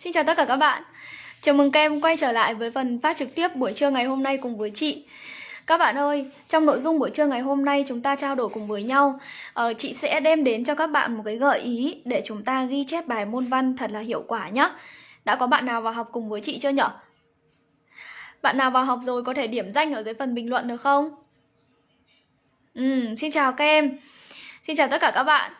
Xin chào tất cả các bạn. Chào mừng các em quay trở lại với phần phát trực tiếp buổi trưa ngày hôm nay cùng với chị. Các bạn ơi, trong nội dung buổi trưa ngày hôm nay chúng ta trao đổi cùng với nhau. Ờ, Chị sẽ đem đến cho các bạn một cái gợi ý để chúng ta ghi chép bài môn văn thật là hiệu quả nhé Đã có bạn nào vào học cùng với chị chưa nhở? Bạn nào vào học rồi có thể điểm danh ở dưới phần bình luận được không? Ừ, xin chào các em. Xin chào tất cả các bạn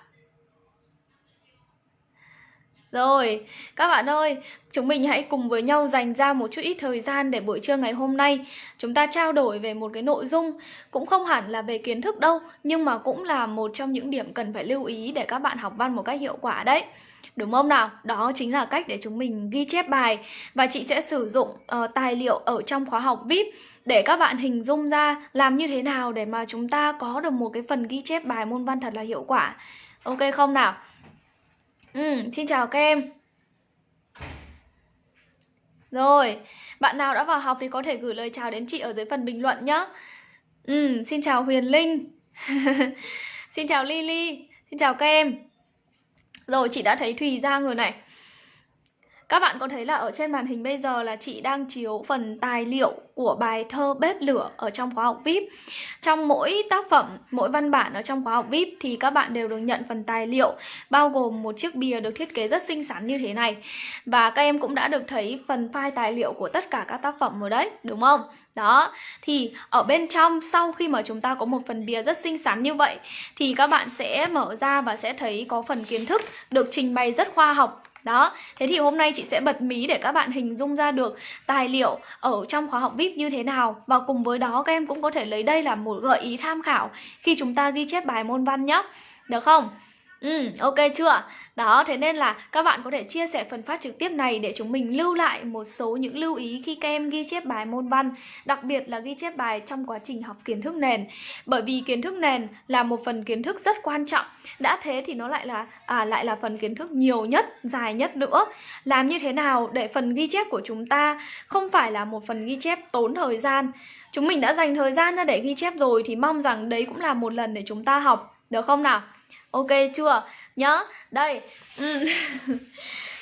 rồi, các bạn ơi, chúng mình hãy cùng với nhau dành ra một chút ít thời gian để buổi trưa ngày hôm nay chúng ta trao đổi về một cái nội dung cũng không hẳn là về kiến thức đâu, nhưng mà cũng là một trong những điểm cần phải lưu ý để các bạn học văn một cách hiệu quả đấy. Đúng không nào? Đó chính là cách để chúng mình ghi chép bài và chị sẽ sử dụng uh, tài liệu ở trong khóa học VIP để các bạn hình dung ra làm như thế nào để mà chúng ta có được một cái phần ghi chép bài môn văn thật là hiệu quả. Ok không nào? Ừ, xin chào các em. Rồi, bạn nào đã vào học thì có thể gửi lời chào đến chị ở dưới phần bình luận nhé Ừ, xin chào Huyền Linh. Xin chào Lily. Xin chào các em. Rồi, chị đã thấy Thùy Giang rồi này các bạn có thấy là ở trên màn hình bây giờ là chị đang chiếu phần tài liệu của bài thơ Bếp Lửa ở trong khóa học VIP Trong mỗi tác phẩm, mỗi văn bản ở trong khóa học VIP thì các bạn đều được nhận phần tài liệu Bao gồm một chiếc bìa được thiết kế rất xinh xắn như thế này Và các em cũng đã được thấy phần file tài liệu của tất cả các tác phẩm rồi đấy, đúng không? Đó, thì ở bên trong sau khi mà chúng ta có một phần bìa rất xinh xắn như vậy Thì các bạn sẽ mở ra và sẽ thấy có phần kiến thức được trình bày rất khoa học đó, thế thì hôm nay chị sẽ bật mí để các bạn hình dung ra được tài liệu ở trong khóa học VIP như thế nào Và cùng với đó các em cũng có thể lấy đây là một gợi ý tham khảo khi chúng ta ghi chép bài môn văn nhé Được không? Ừ, ok chưa? Đó, thế nên là các bạn có thể chia sẻ phần phát trực tiếp này để chúng mình lưu lại một số những lưu ý khi các em ghi chép bài môn văn Đặc biệt là ghi chép bài trong quá trình học kiến thức nền Bởi vì kiến thức nền là một phần kiến thức rất quan trọng Đã thế thì nó lại là à, lại là phần kiến thức nhiều nhất, dài nhất nữa Làm như thế nào để phần ghi chép của chúng ta không phải là một phần ghi chép tốn thời gian Chúng mình đã dành thời gian ra để ghi chép rồi thì mong rằng đấy cũng là một lần để chúng ta học Được không nào? Ok chưa? Nhớ, đây. Ừ.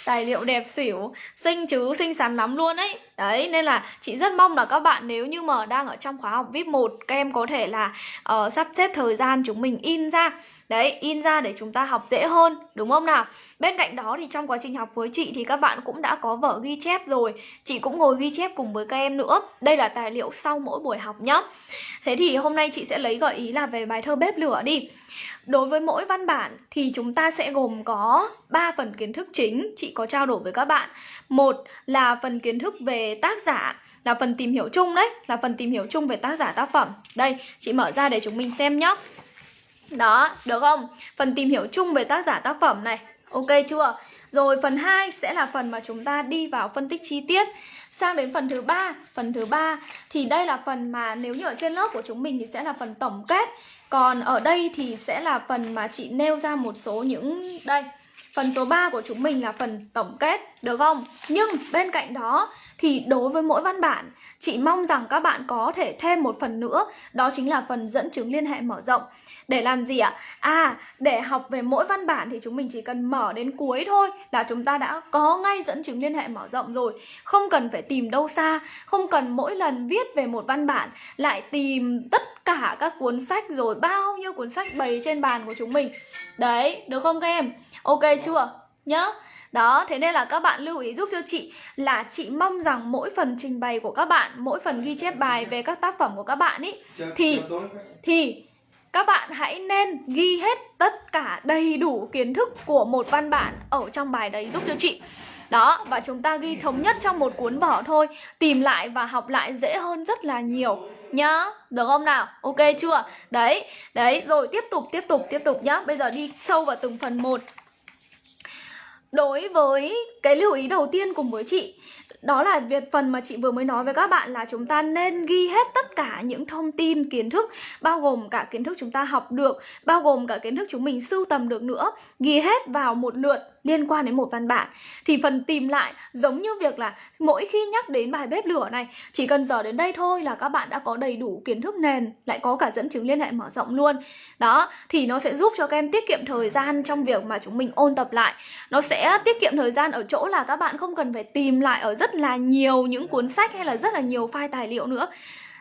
Tài liệu đẹp xỉu. Xinh chứ, xinh xắn lắm luôn ấy. Đấy, nên là chị rất mong là các bạn nếu như mà đang ở trong khóa học VIP 1 Các em có thể là uh, sắp xếp thời gian chúng mình in ra. Đấy, in ra để chúng ta học dễ hơn, đúng không nào? Bên cạnh đó thì trong quá trình học với chị thì các bạn cũng đã có vở ghi chép rồi Chị cũng ngồi ghi chép cùng với các em nữa Đây là tài liệu sau mỗi buổi học nhá Thế thì hôm nay chị sẽ lấy gợi ý là về bài thơ bếp lửa đi Đối với mỗi văn bản thì chúng ta sẽ gồm có 3 phần kiến thức chính chị có trao đổi với các bạn. Một là phần kiến thức về tác giả, là phần tìm hiểu chung đấy, là phần tìm hiểu chung về tác giả tác phẩm. Đây, chị mở ra để chúng mình xem nhé. Đó, được không? Phần tìm hiểu chung về tác giả tác phẩm này. Ok chưa? Rồi phần 2 sẽ là phần mà chúng ta đi vào phân tích chi tiết. Sang đến phần thứ ba, phần thứ ba thì đây là phần mà nếu như ở trên lớp của chúng mình thì sẽ là phần tổng kết. Còn ở đây thì sẽ là phần mà chị nêu ra một số những đây Phần số 3 của chúng mình là phần tổng kết, được không? Nhưng bên cạnh đó thì đối với mỗi văn bản, chị mong rằng các bạn có thể thêm một phần nữa, đó chính là phần dẫn chứng liên hệ mở rộng. Để làm gì ạ? À, để học về mỗi văn bản thì chúng mình chỉ cần mở đến cuối thôi là chúng ta đã có ngay dẫn chứng liên hệ mở rộng rồi. Không cần phải tìm đâu xa, không cần mỗi lần viết về một văn bản lại tìm tất cả các cuốn sách rồi bao nhiêu cuốn sách bày trên bàn của chúng mình. Đấy, được không các em? Ok chưa? Nhớ đó, thế nên là các bạn lưu ý giúp cho chị là chị mong rằng mỗi phần trình bày của các bạn, mỗi phần ghi chép bài về các tác phẩm của các bạn ý thì thì các bạn hãy nên ghi hết tất cả đầy đủ kiến thức của một văn bản ở trong bài đấy giúp cho chị đó, và chúng ta ghi thống nhất trong một cuốn vở thôi Tìm lại và học lại dễ hơn rất là nhiều Nhá, được không nào? Ok chưa? Đấy, đấy, rồi tiếp tục, tiếp tục, tiếp tục nhá Bây giờ đi sâu vào từng phần một Đối với cái lưu ý đầu tiên cùng với chị đó là việc phần mà chị vừa mới nói với các bạn là chúng ta nên ghi hết tất cả những thông tin, kiến thức, bao gồm cả kiến thức chúng ta học được, bao gồm cả kiến thức chúng mình sưu tầm được nữa. Ghi hết vào một lượt liên quan đến một văn bản. Thì phần tìm lại giống như việc là mỗi khi nhắc đến bài bếp lửa này, chỉ cần giờ đến đây thôi là các bạn đã có đầy đủ kiến thức nền, lại có cả dẫn chứng liên hệ mở rộng luôn. Đó, thì nó sẽ giúp cho các em tiết kiệm thời gian trong việc mà chúng mình ôn tập lại. Nó sẽ tiết kiệm thời gian ở chỗ là các bạn không cần phải tìm lại ở rất là nhiều những cuốn sách hay là rất là nhiều file tài liệu nữa.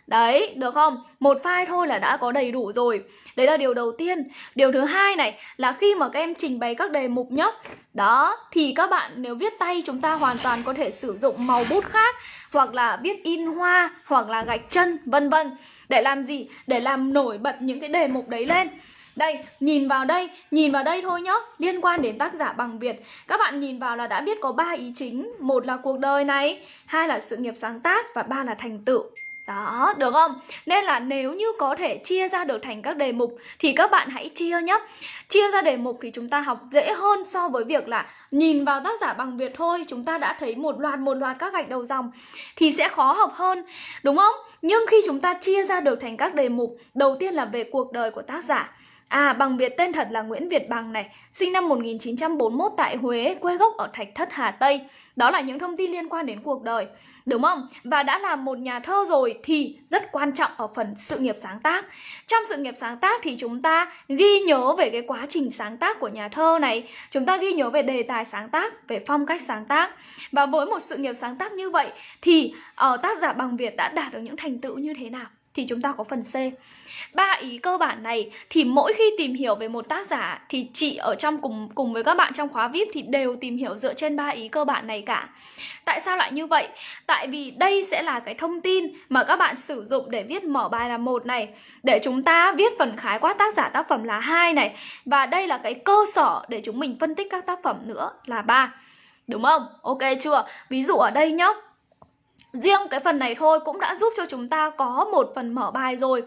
Đấy, được không? Một file thôi là đã có đầy đủ rồi. Đấy là điều đầu tiên. Điều thứ hai này là khi mà các em trình bày các đề mục nhá. Đó, thì các bạn nếu viết tay chúng ta hoàn toàn có thể sử dụng màu bút khác Hoặc là viết in hoa, hoặc là gạch chân, vân vân. Để làm gì? Để làm nổi bật những cái đề mục đấy lên. Đây, nhìn vào đây, nhìn vào đây thôi nhá. Liên quan đến tác giả bằng Việt. Các bạn nhìn vào là đã biết có ba ý chính. Một là cuộc đời này Hai là sự nghiệp sáng tác Và ba là thành tựu đó, được không? Nên là nếu như có thể chia ra được thành các đề mục thì các bạn hãy chia nhé. Chia ra đề mục thì chúng ta học dễ hơn so với việc là nhìn vào tác giả bằng Việt thôi, chúng ta đã thấy một loạt một loạt các gạch đầu dòng thì sẽ khó học hơn, đúng không? Nhưng khi chúng ta chia ra được thành các đề mục, đầu tiên là về cuộc đời của tác giả. À, bằng Việt tên thật là Nguyễn Việt Bằng này, sinh năm 1941 tại Huế, quê gốc ở Thạch Thất Hà Tây. Đó là những thông tin liên quan đến cuộc đời, đúng không? Và đã là một nhà thơ rồi thì rất quan trọng ở phần sự nghiệp sáng tác. Trong sự nghiệp sáng tác thì chúng ta ghi nhớ về cái quá trình sáng tác của nhà thơ này, chúng ta ghi nhớ về đề tài sáng tác, về phong cách sáng tác. Và với một sự nghiệp sáng tác như vậy thì uh, tác giả bằng Việt đã đạt được những thành tựu như thế nào? Thì chúng ta có phần C ba ý cơ bản này thì mỗi khi tìm hiểu về một tác giả thì chị ở trong cùng cùng với các bạn trong khóa VIP thì đều tìm hiểu dựa trên ba ý cơ bản này cả. Tại sao lại như vậy? Tại vì đây sẽ là cái thông tin mà các bạn sử dụng để viết mở bài là một này, để chúng ta viết phần khái quát tác giả tác phẩm là hai này và đây là cái cơ sở để chúng mình phân tích các tác phẩm nữa là ba. Đúng không? Ok chưa? Ví dụ ở đây nhá, Riêng cái phần này thôi cũng đã giúp cho chúng ta có một phần mở bài rồi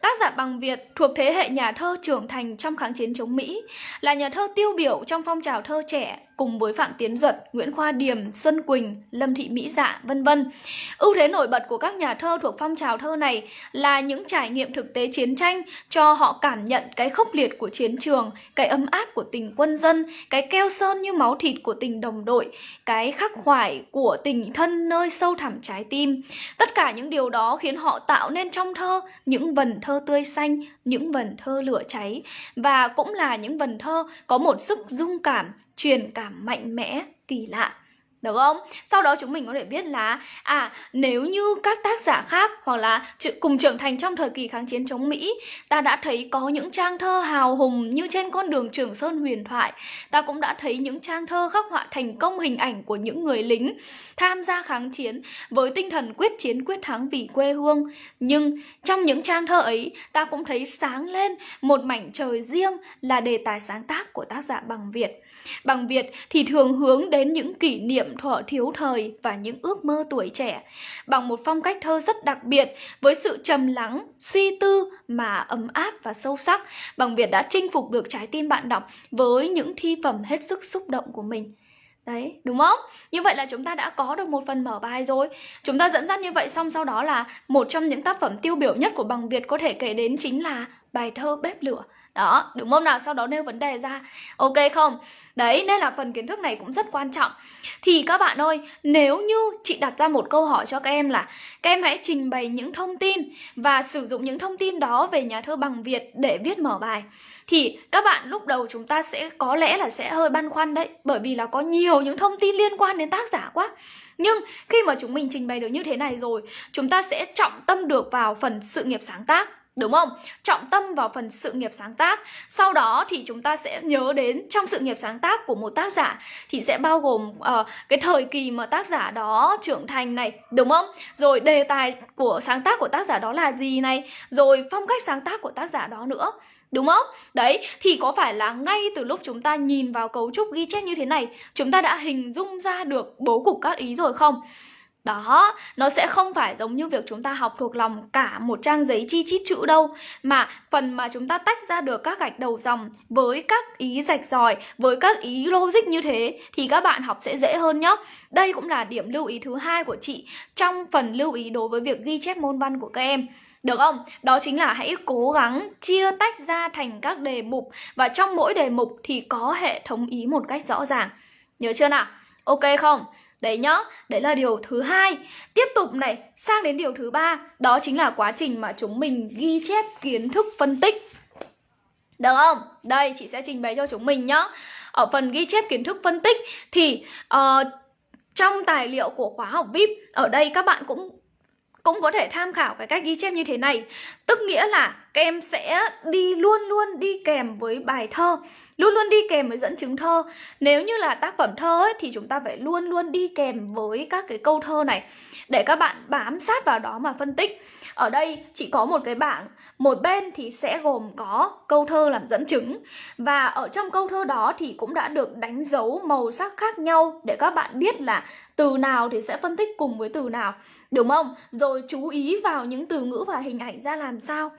Tác giả bằng Việt thuộc thế hệ nhà thơ trưởng thành trong kháng chiến chống Mỹ Là nhà thơ tiêu biểu trong phong trào thơ trẻ cùng với Phạm Tiến Duật, Nguyễn Khoa Điềm, Xuân Quỳnh, Lâm Thị Mỹ Dạ, vân vân. Ưu thế nổi bật của các nhà thơ thuộc phong trào thơ này là những trải nghiệm thực tế chiến tranh cho họ cảm nhận cái khốc liệt của chiến trường, cái ấm áp của tình quân dân, cái keo sơn như máu thịt của tình đồng đội, cái khắc khoải của tình thân nơi sâu thẳm trái tim. Tất cả những điều đó khiến họ tạo nên trong thơ những vần thơ tươi xanh, những vần thơ lửa cháy và cũng là những vần thơ có một sức dung cảm truyền cảm mạnh mẽ, kỳ lạ. Được không? Sau đó chúng mình có thể biết là À nếu như các tác giả khác Hoặc là cùng trưởng thành trong thời kỳ kháng chiến chống Mỹ, Ta đã thấy có những trang thơ hào hùng Như trên con đường Trường Sơn huyền thoại. Ta cũng đã thấy những trang thơ khắc họa thành công hình ảnh Của những người lính tham gia kháng chiến Với tinh thần quyết chiến quyết thắng vì quê hương. Nhưng trong những trang thơ ấy, Ta cũng thấy sáng lên Một mảnh trời riêng Là đề tài sáng tác của tác giả bằng Việt. Bằng Việt thì thường hướng đến những kỷ niệm thọ thiếu thời và những ước mơ tuổi trẻ bằng một phong cách thơ rất đặc biệt với sự trầm lắng, suy tư mà ấm áp và sâu sắc. Bằng Việt đã chinh phục được trái tim bạn đọc với những thi phẩm hết sức xúc động của mình. Đấy, đúng không? Như vậy là chúng ta đã có được một phần mở bài rồi Chúng ta dẫn dắt như vậy xong sau đó là Một trong những tác phẩm tiêu biểu nhất của bằng Việt có thể kể đến chính là bài thơ Bếp Lửa đó đúng không nào sau đó nêu vấn đề ra. Ok không? Đấy, nên là phần kiến thức này cũng rất quan trọng. Thì các bạn ơi, nếu như chị đặt ra một câu hỏi cho các em là, các em hãy trình bày những thông tin và sử dụng những thông tin đó về nhà thơ bằng việt để viết mở bài, thì các bạn lúc đầu chúng ta sẽ có lẽ là sẽ hơi băn khoăn đấy, bởi vì là có nhiều những thông tin liên quan đến tác giả quá. Nhưng khi mà chúng mình trình bày được như thế này rồi, chúng ta sẽ trọng tâm được vào phần sự nghiệp sáng tác. Đúng không? Trọng tâm vào phần sự nghiệp sáng tác Sau đó thì chúng ta sẽ nhớ đến Trong sự nghiệp sáng tác của một tác giả Thì sẽ bao gồm uh, cái thời kỳ mà tác giả đó trưởng thành này Đúng không? Rồi đề tài của sáng tác của tác giả đó là gì này Rồi phong cách sáng tác của tác giả đó nữa Đúng không? Đấy, thì có phải là ngay từ lúc chúng ta nhìn vào cấu trúc ghi chép như thế này Chúng ta đã hình dung ra được bố cục các ý rồi không? Đó, nó sẽ không phải giống như việc chúng ta học thuộc lòng cả một trang giấy chi chít chữ đâu Mà phần mà chúng ta tách ra được các gạch đầu dòng với các ý rạch ròi, với các ý logic như thế Thì các bạn học sẽ dễ hơn nhé Đây cũng là điểm lưu ý thứ hai của chị trong phần lưu ý đối với việc ghi chép môn văn của các em được không? Đó chính là hãy cố gắng chia tách ra thành các đề mục Và trong mỗi đề mục thì có hệ thống ý một cách rõ ràng Nhớ chưa nào? Ok không? Đấy nhá, đấy là điều thứ hai. Tiếp tục này, sang đến điều thứ ba, đó chính là quá trình mà chúng mình ghi chép kiến thức phân tích. Được không? Đây, chị sẽ trình bày cho chúng mình nhá. Ở phần ghi chép kiến thức phân tích thì uh, trong tài liệu của khóa học VIP, ở đây các bạn cũng cũng có thể tham khảo cái cách ghi chép như thế này Tức nghĩa là các em sẽ đi luôn luôn đi kèm với bài thơ Luôn luôn đi kèm với dẫn chứng thơ. Nếu như là tác phẩm thơ ấy, thì chúng ta phải luôn luôn đi kèm với các cái câu thơ này Để các bạn bám sát vào đó mà phân tích ở đây chỉ có một cái bảng, Một bên thì sẽ gồm có câu thơ làm dẫn chứng. Và ở trong câu thơ đó thì cũng đã được đánh dấu màu sắc khác nhau Để các bạn biết là từ nào thì sẽ phân tích cùng với từ nào, Đúng không? Rồi chú ý vào những từ ngữ và hình ảnh ra làm sao.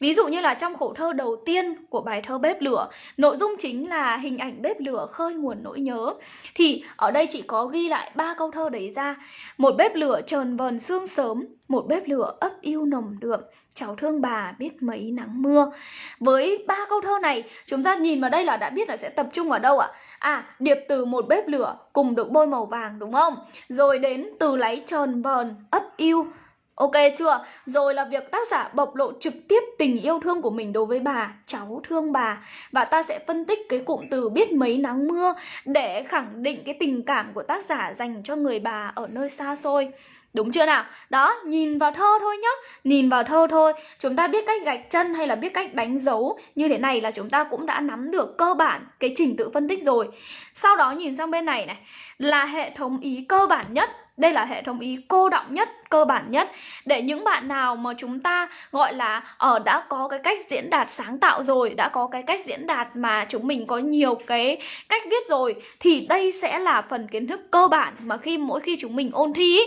Ví dụ như là trong khổ thơ đầu tiên của bài thơ Bếp Lửa, Nội dung chính là hình ảnh bếp lửa khơi nguồn nỗi nhớ. Thì ở đây chị có ghi lại ba câu thơ đấy ra. Một bếp lửa trờn vờn sương sớm, Một bếp lửa ấp yêu nồng đượm Cháu thương bà biết mấy nắng mưa. Với ba câu thơ này Chúng ta nhìn vào đây là đã biết là sẽ tập trung vào đâu ạ? À điệp từ một bếp lửa Cùng được bôi màu vàng đúng không? Rồi đến từ lấy tròn vờn ấp yêu. Ok chưa? Rồi là việc tác giả bộc lộ trực tiếp tình yêu thương của mình đối với bà, cháu thương bà. Và ta sẽ phân tích cái cụm từ biết mấy nắng mưa Để khẳng định cái tình cảm của tác giả dành cho người bà ở nơi xa xôi. Đúng chưa nào? Đó, nhìn vào thơ thôi nhá. Nhìn vào thơ thôi. Chúng ta biết cách gạch chân hay là biết cách đánh dấu Như thế này là chúng ta cũng đã nắm được cơ bản cái trình tự phân tích rồi. Sau đó nhìn sang bên này này Là hệ thống ý cơ bản nhất. Đây là hệ thống ý cô động nhất, cơ bản nhất. Để những bạn nào mà chúng ta gọi là ở đã có cái cách diễn đạt sáng tạo rồi Đã có cái cách diễn đạt mà chúng mình có nhiều cái cách viết rồi Thì đây sẽ là phần kiến thức cơ bản mà khi mỗi khi chúng mình ôn thi ý,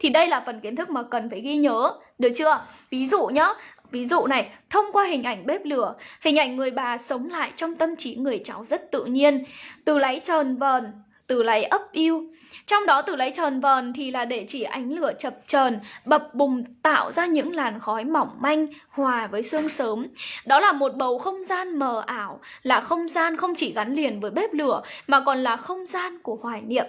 thì đây là phần kiến thức mà cần phải ghi nhớ Được chưa? Ví dụ nhá Ví dụ này, thông qua hình ảnh bếp lửa Hình ảnh người bà sống lại trong tâm trí người cháu rất tự nhiên Từ lấy tròn vờn, từ lấy ấp yêu trong đó từ lấy tròn vờn thì là để chỉ ánh lửa chập chờn, bập bùng tạo ra những làn khói mỏng manh hòa với sương sớm. Đó là một bầu không gian mờ ảo, là không gian không chỉ gắn liền với bếp lửa mà còn là không gian của hoài niệm.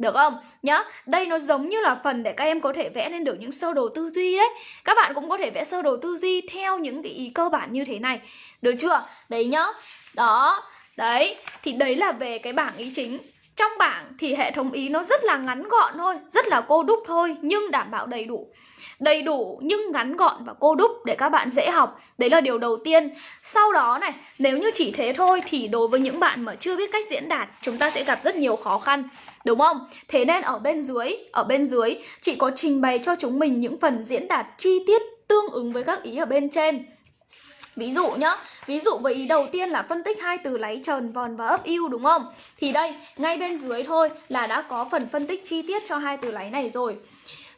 Được không? Nhá, đây nó giống như là phần để các em có thể vẽ lên được những sơ đồ tư duy đấy Các bạn cũng có thể vẽ sơ đồ tư duy theo những cái ý cơ bản như thế này Được chưa? Đấy nhá Đó, đấy Thì đấy là về cái bảng ý chính trong bảng thì hệ thống ý nó rất là ngắn gọn thôi, rất là cô đúc thôi nhưng đảm bảo đầy đủ. Đầy đủ nhưng ngắn gọn và cô đúc để các bạn dễ học. Đấy là điều đầu tiên. Sau đó này, nếu như chỉ thế thôi thì đối với những bạn mà chưa biết cách diễn đạt, chúng ta sẽ gặp rất nhiều khó khăn. Đúng không? Thế nên ở bên dưới, ở bên dưới chị có trình bày cho chúng mình những phần diễn đạt chi tiết tương ứng với các ý ở bên trên. Ví dụ nhá, ví dụ với ý đầu tiên là phân tích hai từ láy trần, vòn và ấp yêu đúng không? Thì đây, ngay bên dưới thôi là đã có phần phân tích chi tiết cho hai từ láy này rồi.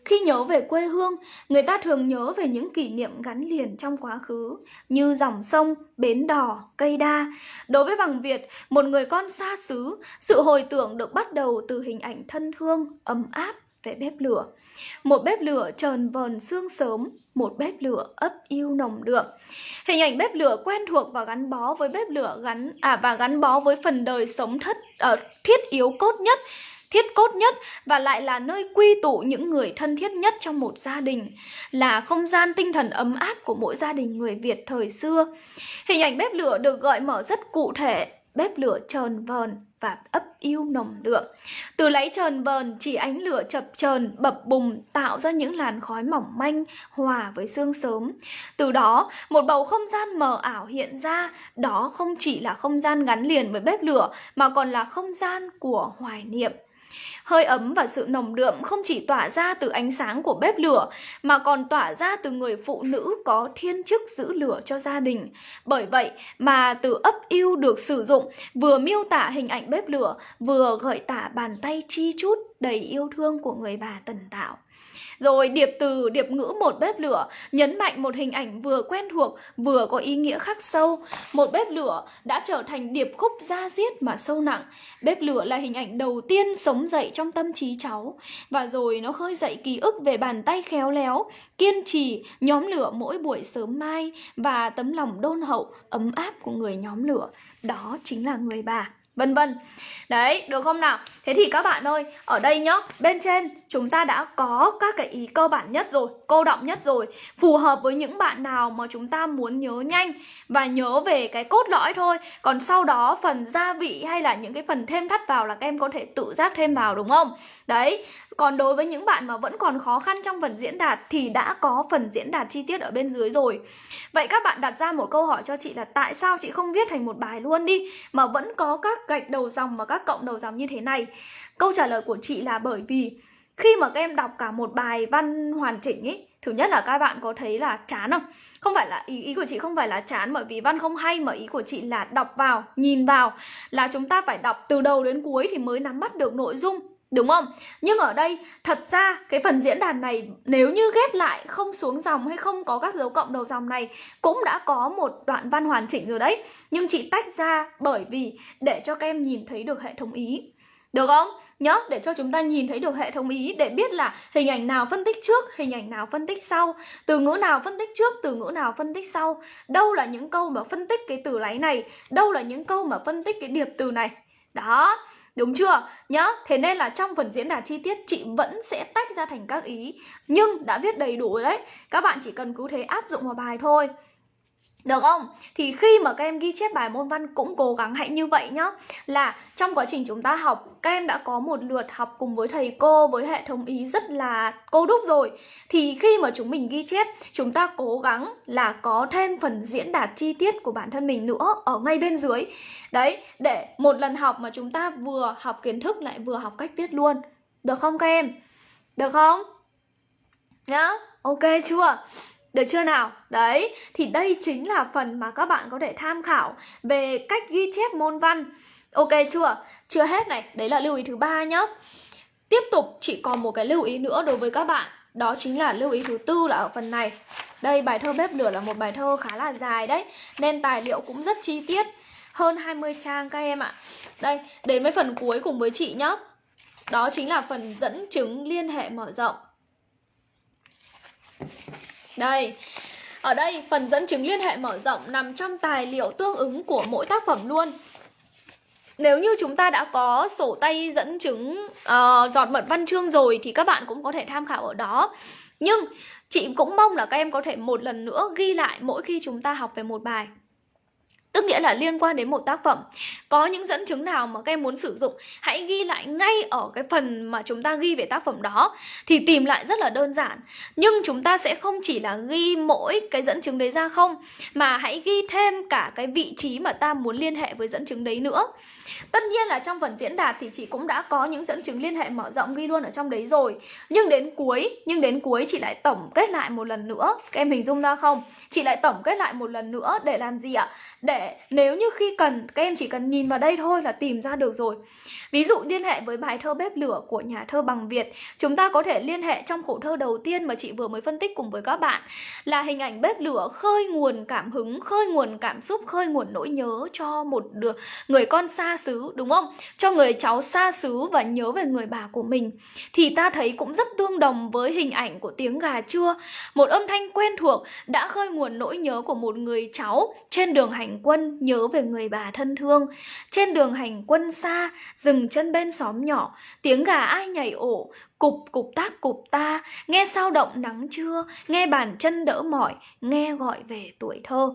Khi nhớ về quê hương, người ta thường nhớ về những kỷ niệm gắn liền trong quá khứ như dòng sông, bến đò, cây đa. Đối với bằng Việt, một người con xa xứ, sự hồi tưởng được bắt đầu từ hình ảnh thân thương, ấm áp về bếp lửa. Một bếp lửa trờn vờn sương sớm, một bếp lửa ấp yêu nồng đượm. Hình ảnh bếp lửa quen thuộc và gắn bó với bếp lửa gắn à và gắn bó với phần đời sống thất ở uh, thiết yếu cốt nhất thiết cốt nhất và lại là nơi quy tụ những người thân thiết nhất trong một gia đình, là không gian tinh thần ấm áp của mỗi gia đình người Việt thời xưa. Hình ảnh bếp lửa được gợi mở rất cụ thể, bếp lửa trờn vờn và ấp yêu nồng đượm. Từ lấy trờn vờn chỉ ánh lửa chập trờn bập bùng tạo ra những làn khói mỏng manh hòa với sương sớm. Từ đó, một bầu không gian mờ ảo hiện ra, đó không chỉ là không gian gắn liền với bếp lửa mà còn là không gian của hoài niệm. Hơi ấm và sự nồng đượm không chỉ tỏa ra từ ánh sáng của bếp lửa, mà còn tỏa ra từ người phụ nữ có thiên chức giữ lửa cho gia đình. Bởi vậy mà từ ấp yêu được sử dụng, vừa miêu tả hình ảnh bếp lửa, vừa gợi tả bàn tay chi chút đầy yêu thương của người bà tần tạo rồi điệp từ, điệp ngữ một bếp lửa, nhấn mạnh một hình ảnh vừa quen thuộc, vừa có ý nghĩa khắc sâu. Một bếp lửa đã trở thành điệp khúc da diết mà sâu nặng. Bếp lửa là hình ảnh đầu tiên sống dậy trong tâm trí cháu. Và rồi nó khơi dậy ký ức về bàn tay khéo léo, kiên trì, nhóm lửa mỗi buổi sớm mai và tấm lòng đôn hậu, ấm áp của người nhóm lửa. Đó chính là người bà vân vân Đấy, được không nào? Thế thì các bạn ơi, ở đây nhá, bên trên chúng ta đã có các cái ý cơ bản nhất rồi, cô động nhất rồi Phù hợp với những bạn nào mà chúng ta muốn nhớ nhanh và nhớ về cái cốt lõi thôi Còn sau đó phần gia vị hay là những cái phần thêm thắt vào là các em có thể tự giác thêm vào đúng không? Đấy, còn đối với những bạn mà vẫn còn khó khăn trong phần diễn đạt thì đã có phần diễn đạt chi tiết ở bên dưới rồi Vậy các bạn đặt ra một câu hỏi cho chị là tại sao chị không viết thành một bài luôn đi Mà vẫn có các gạch đầu dòng và các cộng đầu dòng như thế này Câu trả lời của chị là bởi vì khi mà các em đọc cả một bài văn hoàn chỉnh ấy Thứ nhất là các bạn có thấy là chán không? Không phải là ý ý của chị không phải là chán bởi vì văn không hay mà ý của chị là đọc vào, nhìn vào là chúng ta phải đọc từ đầu đến cuối thì mới nắm bắt được nội dung Đúng không? Nhưng ở đây thật ra cái phần diễn đàn này nếu như ghép lại không xuống dòng hay không có các dấu cộng đầu dòng này cũng đã có một đoạn văn hoàn chỉnh rồi đấy. Nhưng chị tách ra bởi vì để cho các em nhìn thấy được hệ thống ý. Được không? Nhớ để cho chúng ta nhìn thấy được hệ thống ý để biết là hình ảnh nào phân tích trước, hình ảnh nào phân tích sau, từ ngữ nào phân tích trước, từ ngữ nào phân tích sau, đâu là những câu mà phân tích cái từ láy này, đâu là những câu mà phân tích cái điệp từ này. Đó, Đúng chưa? Nhá, thế nên là trong phần diễn đạt chi tiết chị vẫn sẽ tách ra thành các ý Nhưng đã viết đầy đủ đấy Các bạn chỉ cần cứ thế áp dụng vào bài thôi được không? Thì khi mà các em ghi chép bài môn văn cũng cố gắng hãy như vậy nhá Là trong quá trình chúng ta học Các em đã có một lượt học cùng với thầy cô Với hệ thống ý rất là cô đúc rồi Thì khi mà chúng mình ghi chép Chúng ta cố gắng là có thêm phần diễn đạt chi tiết của bản thân mình nữa Ở ngay bên dưới Đấy, để một lần học mà chúng ta vừa học kiến thức lại vừa học cách viết luôn Được không các em? Được không? Nhá, ok chưa? Được chưa nào? Đấy, thì đây chính là phần mà các bạn có thể tham khảo về cách ghi chép môn văn. Ok chưa? Chưa hết này, đấy là lưu ý thứ ba nhá. Tiếp tục chỉ còn một cái lưu ý nữa đối với các bạn. Đó chính là lưu ý thứ tư là ở phần này. Đây bài thơ bếp lửa là một bài thơ khá là dài đấy, nên tài liệu cũng rất chi tiết, hơn 20 trang các em ạ. Đây, đến với phần cuối cùng với chị nhá. Đó chính là phần dẫn chứng liên hệ mở rộng. Đây, ở đây phần dẫn chứng liên hệ mở rộng nằm trong tài liệu tương ứng của mỗi tác phẩm luôn. Nếu như chúng ta đã có sổ tay dẫn chứng uh, giọt mật văn chương rồi thì các bạn cũng có thể tham khảo ở đó. Nhưng chị cũng mong là các em có thể một lần nữa ghi lại mỗi khi chúng ta học về một bài. Tức nghĩa là liên quan đến một tác phẩm. Có những dẫn chứng nào mà các em muốn sử dụng? Hãy ghi lại ngay ở cái phần mà chúng ta ghi về tác phẩm đó, Thì tìm lại rất là đơn giản. Nhưng chúng ta sẽ không chỉ là ghi mỗi cái dẫn chứng đấy ra không, Mà hãy ghi thêm cả cái vị trí mà ta muốn liên hệ với dẫn chứng đấy nữa. Tất nhiên là trong phần diễn đạt thì chị cũng đã có những dẫn chứng liên hệ mở rộng ghi luôn ở trong đấy rồi Nhưng đến cuối, nhưng đến cuối chị lại tổng kết lại một lần nữa Các em hình dung ra không? Chị lại tổng kết lại một lần nữa để làm gì ạ? Để nếu như khi cần, các em chỉ cần nhìn vào đây thôi là tìm ra được rồi Ví dụ liên hệ với bài thơ Bếp Lửa của nhà thơ Bằng Việt. Chúng ta có thể liên hệ trong khổ thơ đầu tiên mà chị vừa mới phân tích cùng với các bạn Là hình ảnh bếp lửa khơi nguồn cảm hứng, khơi nguồn cảm xúc, khơi nguồn nỗi nhớ cho một đứa, người con xa xứ đúng không? Cho người cháu xa xứ và nhớ về người bà của mình. Thì ta thấy cũng rất tương đồng với hình ảnh của tiếng gà trưa Một âm thanh quen thuộc đã khơi nguồn nỗi nhớ của một người cháu trên đường hành quân nhớ về người bà thân thương. Trên đường hành quân xa, rừng dừng chân bên xóm nhỏ Tiếng gà ai nhảy ổ Cục cục tác cục ta Nghe sao động nắng trưa Nghe bàn chân đỡ mỏi Nghe gọi về tuổi thơ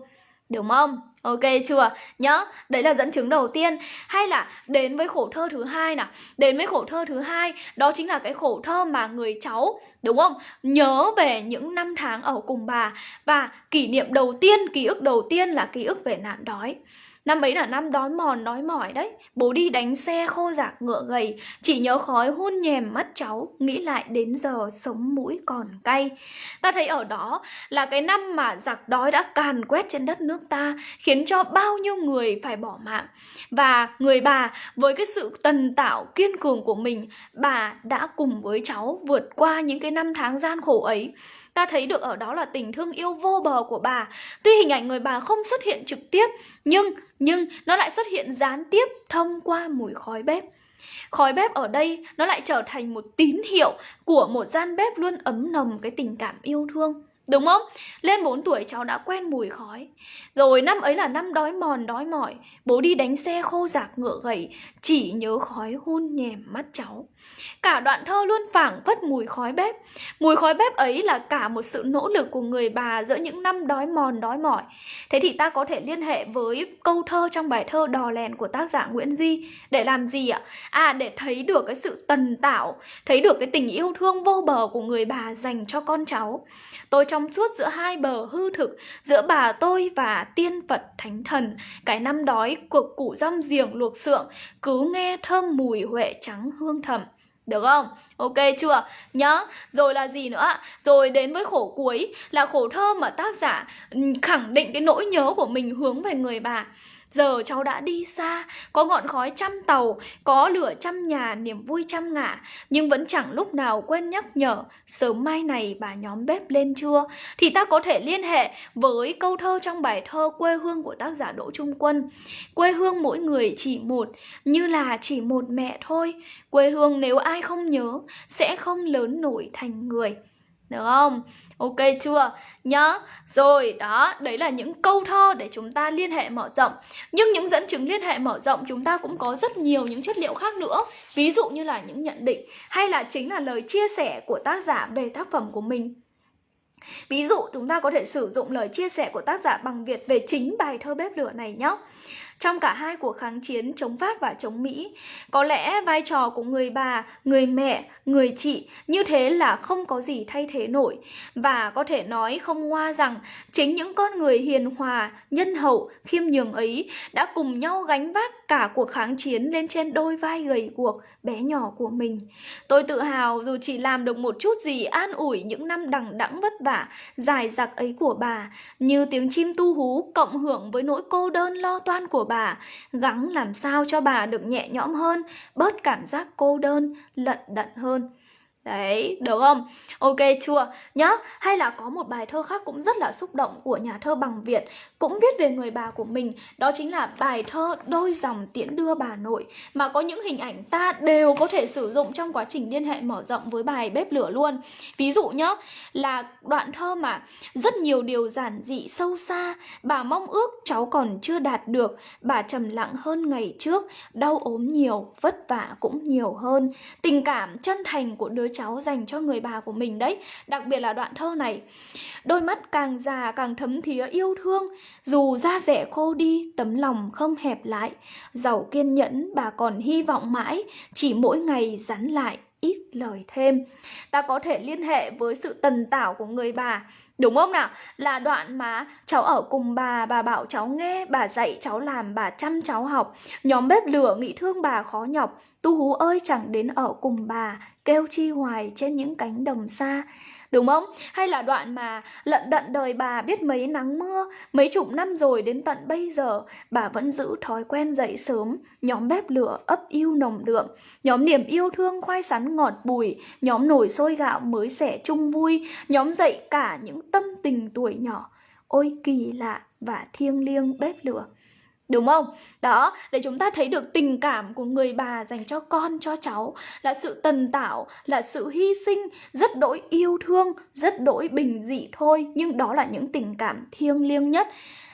Đúng không? Ok chưa? Nhớ, đấy là dẫn chứng đầu tiên Hay là đến với khổ thơ thứ hai nào Đến với khổ thơ thứ hai Đó chính là cái khổ thơ mà người cháu Đúng không? Nhớ về những năm tháng ở cùng bà Và kỷ niệm đầu tiên, ký ức đầu tiên là ký ức về nạn đói Năm ấy là năm đói mòn, đói mỏi đấy. Bố đi đánh xe khô giạc, ngựa gầy. Chỉ nhớ khói hun nhèm mắt cháu, Nghĩ lại đến giờ sống mũi còn cay. Ta thấy ở đó là cái năm mà giặc đói đã càn quét trên đất nước ta, Khiến cho bao nhiêu người phải bỏ mạng. Và người bà, với cái sự tần tạo kiên cường của mình, Bà đã cùng với cháu vượt qua những cái năm tháng gian khổ ấy. Ta thấy được ở đó là tình thương yêu vô bờ của bà. Tuy hình ảnh người bà không xuất hiện trực tiếp, Nhưng nhưng nó lại xuất hiện gián tiếp thông qua mùi khói bếp. Khói bếp ở đây nó lại trở thành một tín hiệu của một gian bếp luôn ấm nồng cái tình cảm yêu thương. Đúng không? Lên 4 tuổi cháu đã quen mùi khói. Rồi năm ấy là năm đói mòn, đói mỏi. Bố đi đánh xe khô giạc ngựa gầy Chỉ nhớ khói hun nhèm mắt cháu. Cả đoạn thơ luôn phảng phất mùi khói bếp. Mùi khói bếp ấy là cả một sự nỗ lực của người bà Giữa những năm đói mòn, đói mỏi. Thế thì ta có thể liên hệ với câu thơ trong bài thơ Đò lèn của tác giả Nguyễn Duy Để làm gì ạ? À để thấy được cái sự tần tảo, Thấy được cái tình yêu thương vô bờ của người bà dành cho con cháu. Tôi cho trong suốt giữa hai bờ hư thực, Giữa bà tôi và tiên Phật thánh thần Cái năm đói cuộc củ rong giềng luộc sượng Cứ nghe thơm mùi huệ trắng hương thầm được không? Ok chưa? Nhá. Rồi là gì nữa? Rồi đến với khổ cuối, là khổ thơ mà tác giả khẳng định cái nỗi nhớ của mình hướng về người bà. Giờ cháu đã đi xa, có ngọn khói trăm tàu, có lửa trăm nhà, niềm vui trăm ngả, nhưng vẫn chẳng lúc nào quên nhắc nhở, sớm mai này bà nhóm bếp lên chưa? Thì ta có thể liên hệ với câu thơ trong bài thơ Quê hương của tác giả Đỗ Trung Quân. Quê hương mỗi người chỉ một, như là chỉ một mẹ thôi. Quê hương nếu ai không nhớ, sẽ không lớn nổi thành người. Được không? Ok chưa? Nhá. Rồi, đó, đấy là những câu thơ để chúng ta liên hệ mở rộng. Nhưng những dẫn chứng liên hệ mở rộng chúng ta cũng có rất nhiều những chất liệu khác nữa. Ví dụ như là những nhận định hay là chính là lời chia sẻ của tác giả về tác phẩm của mình. Ví dụ chúng ta có thể sử dụng lời chia sẻ của tác giả bằng Việt về chính bài thơ bếp lửa này nhé. Trong cả hai cuộc kháng chiến chống Pháp và chống Mỹ, có lẽ vai trò của người bà, người mẹ, người chị như thế là không có gì thay thế nổi. Và có thể nói không ngoa rằng chính những con người hiền hòa, nhân hậu, khiêm nhường ấy đã cùng nhau gánh vác cả cuộc kháng chiến lên trên đôi vai gầy guộc, bé nhỏ của mình. Tôi tự hào dù chỉ làm được một chút gì an ủi những năm đằng đẵng vất vả, dài dặc ấy của bà, như tiếng chim tu hú cộng hưởng với nỗi cô đơn lo toan của bà, gắng làm sao cho bà được nhẹ nhõm hơn, bớt cảm giác cô đơn, lận đận hơn. Đấy, được không? Ok chưa? Nhá, hay là có một bài thơ khác cũng rất là xúc động của nhà thơ bằng Việt Cũng viết về người bà của mình Đó chính là bài thơ Đôi dòng tiễn đưa bà nội Mà có những hình ảnh ta đều có thể sử dụng trong quá trình liên hệ mở rộng với bài bếp lửa luôn Ví dụ nhá, là đoạn thơ mà Rất nhiều điều giản dị sâu xa Bà mong ước cháu còn chưa đạt được Bà trầm lặng hơn ngày trước Đau ốm nhiều, vất vả cũng nhiều hơn Tình cảm chân thành của đứa cháu dành cho người bà của mình đấy, Đặc biệt là đoạn thơ này. Đôi mắt càng già càng thấm thía yêu thương, Dù da rẻ khô đi, tấm lòng không hẹp lại. Giàu kiên nhẫn, bà còn hy vọng mãi, Chỉ mỗi ngày rắn lại ít lời thêm. Ta có thể liên hệ với sự tần tảo của người bà. Đúng không nào? Là đoạn mà cháu ở cùng bà, bà bảo cháu nghe, bà dạy cháu làm, bà chăm cháu học. Nhóm bếp lửa nghĩ thương bà khó nhọc, tu hú ơi chẳng đến ở cùng bà, kêu chi hoài trên những cánh đồng xa. Đúng không? Hay là đoạn mà lận đận đời bà biết mấy nắng mưa, mấy chục năm rồi đến tận bây giờ, bà vẫn giữ thói quen dậy sớm, nhóm bếp lửa ấp yêu nồng đượm, nhóm niềm yêu thương khoai sắn ngọt bùi, nhóm nồi sôi gạo mới sẻ chung vui, nhóm dậy cả những tâm tình tuổi nhỏ. Ôi kỳ lạ và thiêng liêng bếp lửa. Đúng không? Đó, để chúng ta thấy được tình cảm của người bà dành cho con, cho cháu Là sự tần tảo, là sự hy sinh, rất đỗi yêu thương, rất đỗi bình dị thôi. Nhưng đó là những tình cảm thiêng liêng nhất.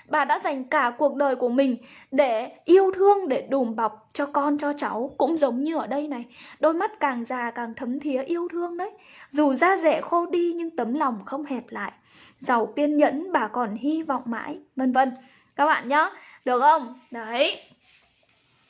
Bà đã dành cả cuộc đời của mình để yêu thương, để đùm bọc cho con, cho cháu. Cũng giống như ở đây này Đôi mắt càng già càng thấm thía yêu thương đấy. Dù da rẻ khô đi nhưng tấm lòng không hẹp lại. Giàu kiên nhẫn bà còn hy vọng mãi, vân vân. Các bạn nhé được không? Đấy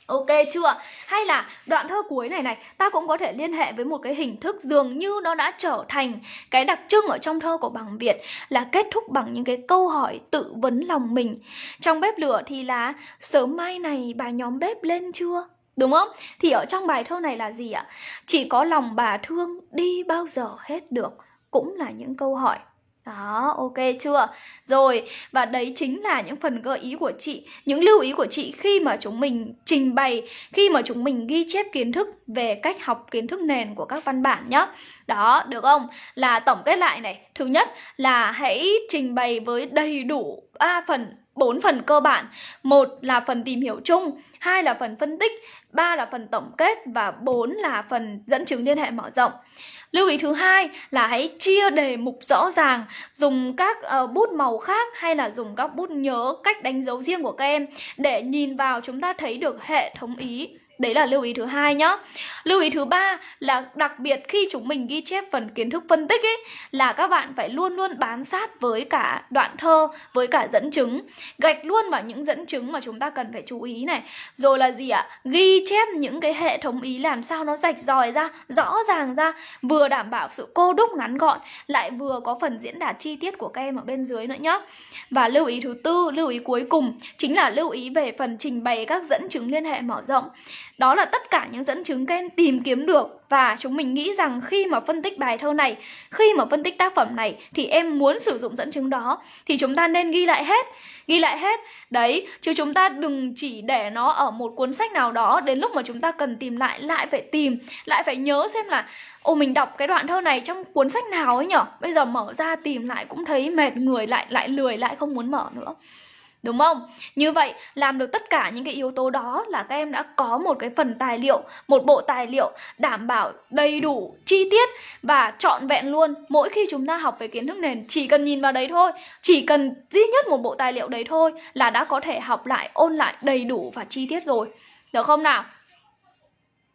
Ok chưa? Hay là đoạn thơ cuối này này, Ta cũng có thể liên hệ với một cái hình thức dường như nó đã trở thành Cái đặc trưng ở trong thơ của bằng Việt Là kết thúc bằng những cái câu hỏi tự vấn lòng mình Trong bếp lửa thì là, Sớm mai này bà nhóm bếp lên chưa? Đúng không? Thì ở trong bài thơ này là gì ạ? Chỉ có lòng bà thương đi bao giờ hết được Cũng là những câu hỏi đó, ok chưa? Rồi, và đấy chính là những phần gợi ý của chị Những lưu ý của chị khi mà chúng mình trình bày Khi mà chúng mình ghi chép kiến thức về cách học kiến thức nền của các văn bản nhé Đó, được không? Là tổng kết lại này Thứ nhất là hãy trình bày với đầy đủ ba phần bốn phần cơ bản một là phần tìm hiểu chung hai là phần phân tích ba là phần tổng kết và bốn là phần dẫn chứng liên hệ mở rộng Lưu ý thứ hai là hãy chia đề mục rõ ràng, dùng các uh, bút màu khác hay là dùng các bút nhớ cách đánh dấu riêng của các em để nhìn vào chúng ta thấy được hệ thống ý Đấy là lưu ý thứ hai nhá. Lưu ý thứ ba là đặc biệt khi chúng mình ghi chép phần kiến thức phân tích ấy là các bạn phải luôn luôn bám sát với cả đoạn thơ, với cả dẫn chứng. Gạch luôn vào những dẫn chứng mà chúng ta cần phải chú ý này. Rồi là gì ạ? Ghi chép những cái hệ thống ý làm sao nó rạch ròi ra, rõ ràng ra, vừa đảm bảo sự cô đúc ngắn gọn, lại vừa có phần diễn đạt chi tiết của các em ở bên dưới nữa nhá. Và lưu ý thứ tư, lưu ý cuối cùng chính là lưu ý về phần trình bày các dẫn chứng liên hệ mở rộng. Đó là tất cả những dẫn chứng các em tìm kiếm được. Và chúng mình nghĩ rằng khi mà phân tích bài thơ này, khi mà phân tích tác phẩm này thì em muốn sử dụng dẫn chứng đó. Thì chúng ta nên ghi lại hết, ghi lại hết. Đấy, chứ chúng ta đừng chỉ để nó ở một cuốn sách nào đó đến lúc mà chúng ta cần tìm lại lại phải tìm, lại phải nhớ xem là Ồ mình đọc cái đoạn thơ này trong cuốn sách nào ấy nhở? Bây giờ mở ra tìm lại cũng thấy mệt người lại lại lười lại không muốn mở nữa. Đúng không? Như vậy làm được tất cả những cái yếu tố đó là các em đã có một cái phần tài liệu, một bộ tài liệu đảm bảo đầy đủ, chi tiết và trọn vẹn luôn. Mỗi khi chúng ta học về kiến thức nền chỉ cần nhìn vào đấy thôi, chỉ cần duy nhất một bộ tài liệu đấy thôi là đã có thể học lại, ôn lại đầy đủ và chi tiết rồi. Được không nào?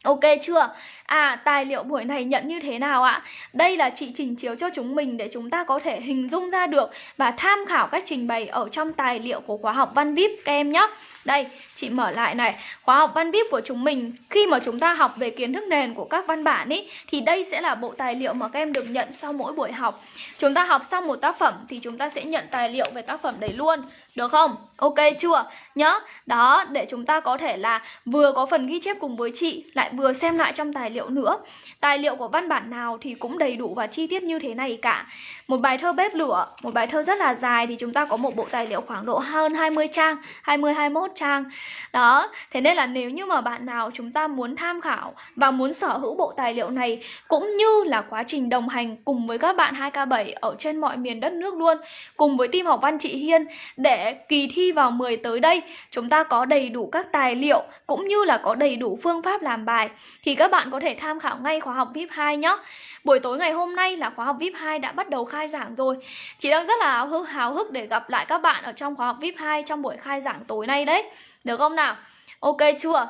Ok chưa? À, tài liệu buổi này nhận như thế nào ạ? Đây là chị trình chiếu cho chúng mình để chúng ta có thể hình dung ra được và tham khảo cách trình bày ở trong tài liệu của khóa học Văn VIP các em nhé. Đây, chị mở lại này Khóa học văn VIP của chúng mình Khi mà chúng ta học về kiến thức nền của các văn bản ý Thì đây sẽ là bộ tài liệu mà các em được nhận sau mỗi buổi học Chúng ta học xong một tác phẩm Thì chúng ta sẽ nhận tài liệu về tác phẩm đấy luôn được không? Ok chưa? Nhớ Đó, để chúng ta có thể là Vừa có phần ghi chép cùng với chị Lại vừa xem lại trong tài liệu nữa Tài liệu của văn bản nào thì cũng đầy đủ và chi tiết như thế này cả Một bài thơ bếp lửa Một bài thơ rất là dài Thì chúng ta có một bộ tài liệu khoảng độ hơn 20 trang 20-21 trang đó thế nên là nếu như mà bạn nào chúng ta muốn tham khảo và muốn sở hữu bộ tài liệu này cũng như là quá trình đồng hành cùng với các bạn 2K7 ở trên mọi miền đất nước luôn cùng với team học văn chị Hiên để kỳ thi vào 10 tới đây chúng ta có đầy đủ các tài liệu cũng như là có đầy đủ phương pháp làm bài thì các bạn có thể tham khảo ngay khóa học VIP 2 nhé Buổi tối ngày hôm nay là khóa học VIP 2 đã bắt đầu khai giảng rồi Chị đang rất là háo háo hức để gặp lại các bạn ở trong khóa học VIP 2 trong buổi khai giảng tối nay đấy Được không nào? Ok chưa?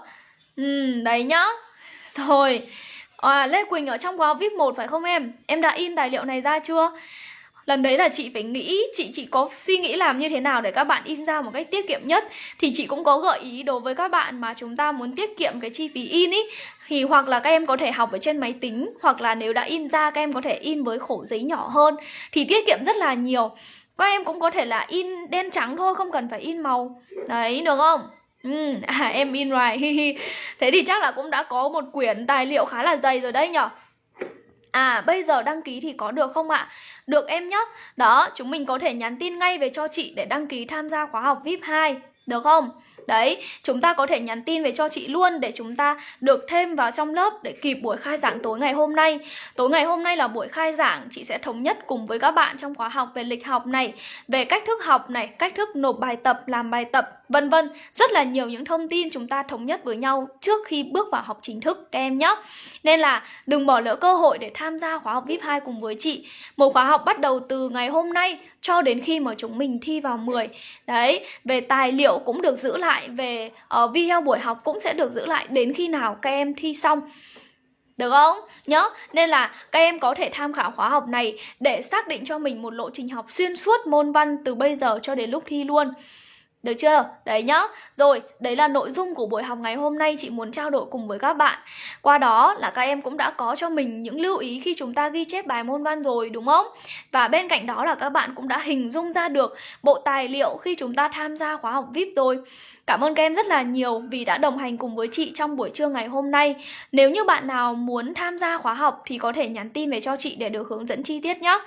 Ừ, đấy nhá Rồi À, Lê Quỳnh ở trong khóa học VIP 1 phải không em? Em đã in tài liệu này ra chưa? Lần đấy là chị phải nghĩ chị chị có suy nghĩ làm như thế nào để các bạn in ra một cách tiết kiệm nhất. Thì chị cũng có gợi ý đối với các bạn mà chúng ta muốn tiết kiệm cái chi phí in ý. Thì hoặc là các em có thể học ở trên máy tính hoặc là nếu đã in ra các em có thể in với khổ giấy nhỏ hơn. Thì tiết kiệm rất là nhiều. Các em cũng có thể là in đen trắng thôi không cần phải in màu. Đấy được không? Ừ, à, em in rồi Thế thì chắc là cũng đã có một quyển tài liệu khá là dày rồi đấy nhở? À bây giờ đăng ký thì có được không ạ? Được em nhé Đó, chúng mình có thể nhắn tin ngay về cho chị để đăng ký tham gia khóa học VIP 2 Được không? Đấy, chúng ta có thể nhắn tin về cho chị luôn để chúng ta được thêm vào trong lớp để kịp buổi khai giảng tối ngày hôm nay. Tối ngày hôm nay là buổi khai giảng, chị sẽ thống nhất cùng với các bạn trong khóa học về lịch học này, về cách thức học này, cách thức nộp bài tập, làm bài tập, vân vân. Rất là nhiều những thông tin chúng ta thống nhất với nhau trước khi bước vào học chính thức các em nhé. Nên là đừng bỏ lỡ cơ hội để tham gia khóa học VIP 2 cùng với chị. Một khóa học bắt đầu từ ngày hôm nay cho đến khi mà chúng mình thi vào 10. Đấy, về tài liệu cũng được giữ lại, về uh, video buổi học cũng sẽ được giữ lại đến khi nào các em thi xong. Được không? Nhớ, nên là các em có thể tham khảo khóa học này để xác định cho mình một lộ trình học xuyên suốt môn văn từ bây giờ cho đến lúc thi luôn. Được chưa? Đấy nhá. Rồi, đấy là nội dung của buổi học ngày hôm nay chị muốn trao đổi cùng với các bạn. Qua đó là các em cũng đã có cho mình những lưu ý khi chúng ta ghi chép bài môn văn rồi đúng không? Và bên cạnh đó là các bạn cũng đã hình dung ra được bộ tài liệu khi chúng ta tham gia khóa học VIP rồi. Cảm ơn các em rất là nhiều vì đã đồng hành cùng với chị trong buổi trưa ngày hôm nay. Nếu như bạn nào muốn tham gia khóa học thì có thể nhắn tin về cho chị để được hướng dẫn chi tiết nhé.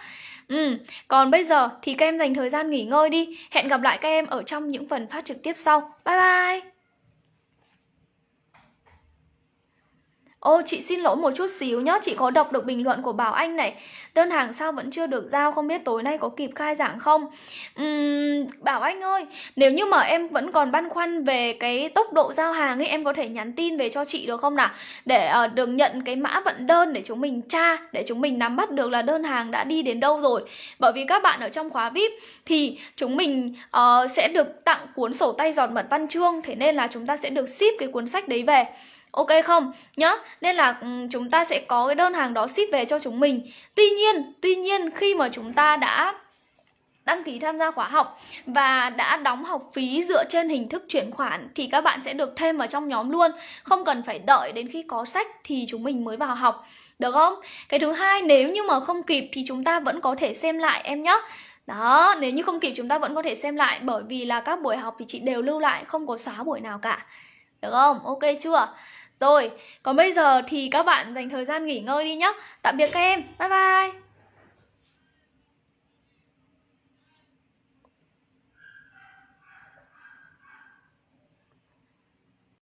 Ừ, còn bây giờ thì các em dành thời gian nghỉ ngơi đi. Hẹn gặp lại các em ở trong những phần phát trực tiếp sau. Bye bye! Ô chị xin lỗi một chút xíu nhá Chị có đọc được bình luận của Bảo Anh này. Đơn hàng sao vẫn chưa được giao Không biết tối nay có kịp khai giảng không? Uhm, Bảo Anh ơi Nếu như mà em vẫn còn băn khoăn về cái tốc độ giao hàng ấy Em có thể nhắn tin về cho chị được không nào? Để uh, được nhận cái mã vận đơn Để chúng mình tra Để chúng mình nắm bắt được là đơn hàng đã đi đến đâu rồi. Bởi vì các bạn ở trong khóa VIP Thì chúng mình uh, sẽ được tặng cuốn sổ tay giọt mật văn chương Thế nên là chúng ta sẽ được ship cái cuốn sách đấy về. Ok không? Nhá, nên là ừ, chúng ta sẽ có cái đơn hàng đó ship về cho chúng mình. Tuy nhiên, tuy nhiên khi mà chúng ta đã đăng ký tham gia khóa học và đã đóng học phí dựa trên hình thức chuyển khoản thì các bạn sẽ được thêm vào trong nhóm luôn. Không cần phải đợi đến khi có sách thì chúng mình mới vào học. Được không? Cái thứ hai nếu như mà không kịp thì chúng ta vẫn có thể xem lại em nhé đó nếu như không kịp chúng ta vẫn có thể xem lại bởi vì là các buổi học thì chị đều lưu lại không có xóa buổi nào cả. Được không? Ok chưa? Rồi, còn bây giờ thì các bạn dành thời gian nghỉ ngơi đi nhé. Tạm biệt các em. Bye bye.